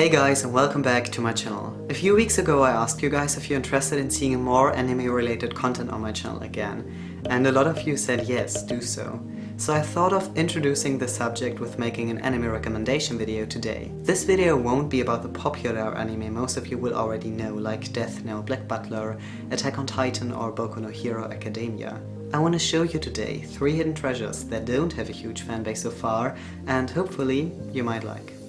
Hey guys and welcome back to my channel. A few weeks ago I asked you guys if you're interested in seeing more anime related content on my channel again and a lot of you said yes, do so. So I thought of introducing the subject with making an anime recommendation video today. This video won't be about the popular anime most of you will already know like Death Note, Black Butler, Attack on Titan or Boku no Hero Academia. I want to show you today three hidden treasures that don't have a huge fanbase so far and hopefully you might like.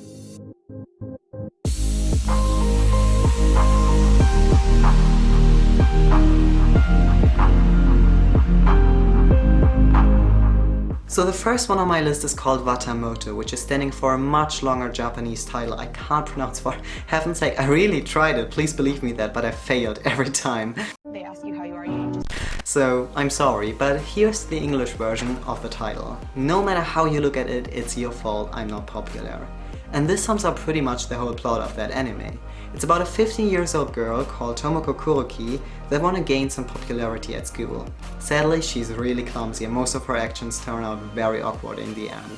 So the first one on my list is called Watamote, which is standing for a much longer Japanese title I can't pronounce for heaven's sake. I really tried it, please believe me that, but I failed every time. They ask you how you are, you just... So, I'm sorry, but here's the English version of the title. No matter how you look at it, it's your fault I'm not popular. And this sums up pretty much the whole plot of that anime. It's about a 15 years old girl called Tomoko Kuroki that want to gain some popularity at school. Sadly, she's really clumsy and most of her actions turn out very awkward in the end.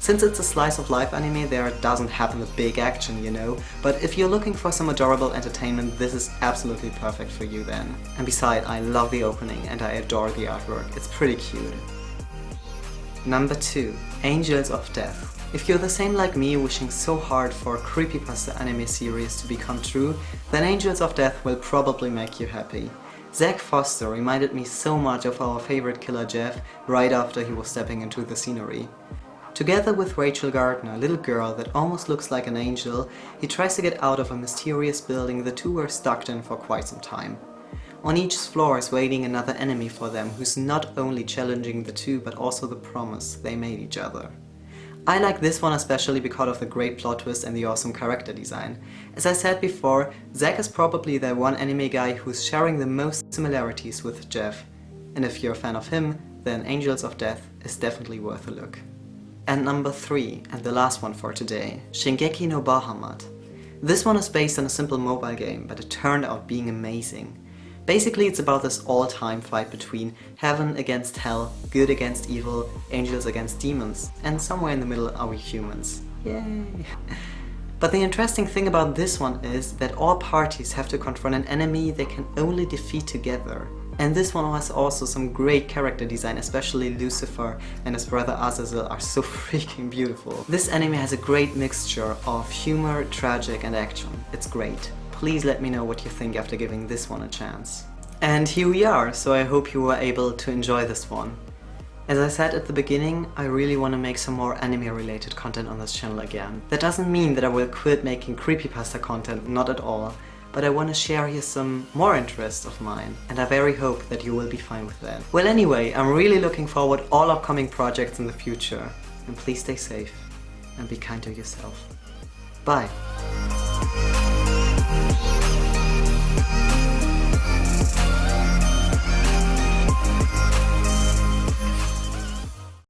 Since it's a slice of life anime, there doesn't happen a big action, you know, but if you're looking for some adorable entertainment, this is absolutely perfect for you then. And besides, I love the opening and I adore the artwork, it's pretty cute. Number 2. Angels of Death if you're the same like me wishing so hard for a creepypasta anime series to become true, then Angels of Death will probably make you happy. Zack Foster reminded me so much of our favorite killer Jeff right after he was stepping into the scenery. Together with Rachel Gardner, a little girl that almost looks like an angel, he tries to get out of a mysterious building the two were stuck in for quite some time. On each floor is waiting another enemy for them who's not only challenging the two but also the promise they made each other. I like this one especially because of the great plot twist and the awesome character design. As I said before, Zack is probably the one anime guy who's sharing the most similarities with Jeff. And if you're a fan of him, then Angels of Death is definitely worth a look. And number 3, and the last one for today, Shingeki no Bahamut. This one is based on a simple mobile game, but it turned out being amazing. Basically it's about this all-time fight between heaven against hell, good against evil, angels against demons, and somewhere in the middle are we humans. Yay! But the interesting thing about this one is that all parties have to confront an enemy they can only defeat together. And this one has also some great character design, especially Lucifer and his brother Azazel are so freaking beautiful. This anime has a great mixture of humor, tragic and action. It's great please let me know what you think after giving this one a chance. And here we are, so I hope you were able to enjoy this one. As I said at the beginning, I really want to make some more anime related content on this channel again. That doesn't mean that I will quit making creepypasta content, not at all, but I want to share here some more interests of mine, and I very hope that you will be fine with that. Well anyway, I'm really looking forward all upcoming projects in the future, and please stay safe, and be kind to yourself. Bye!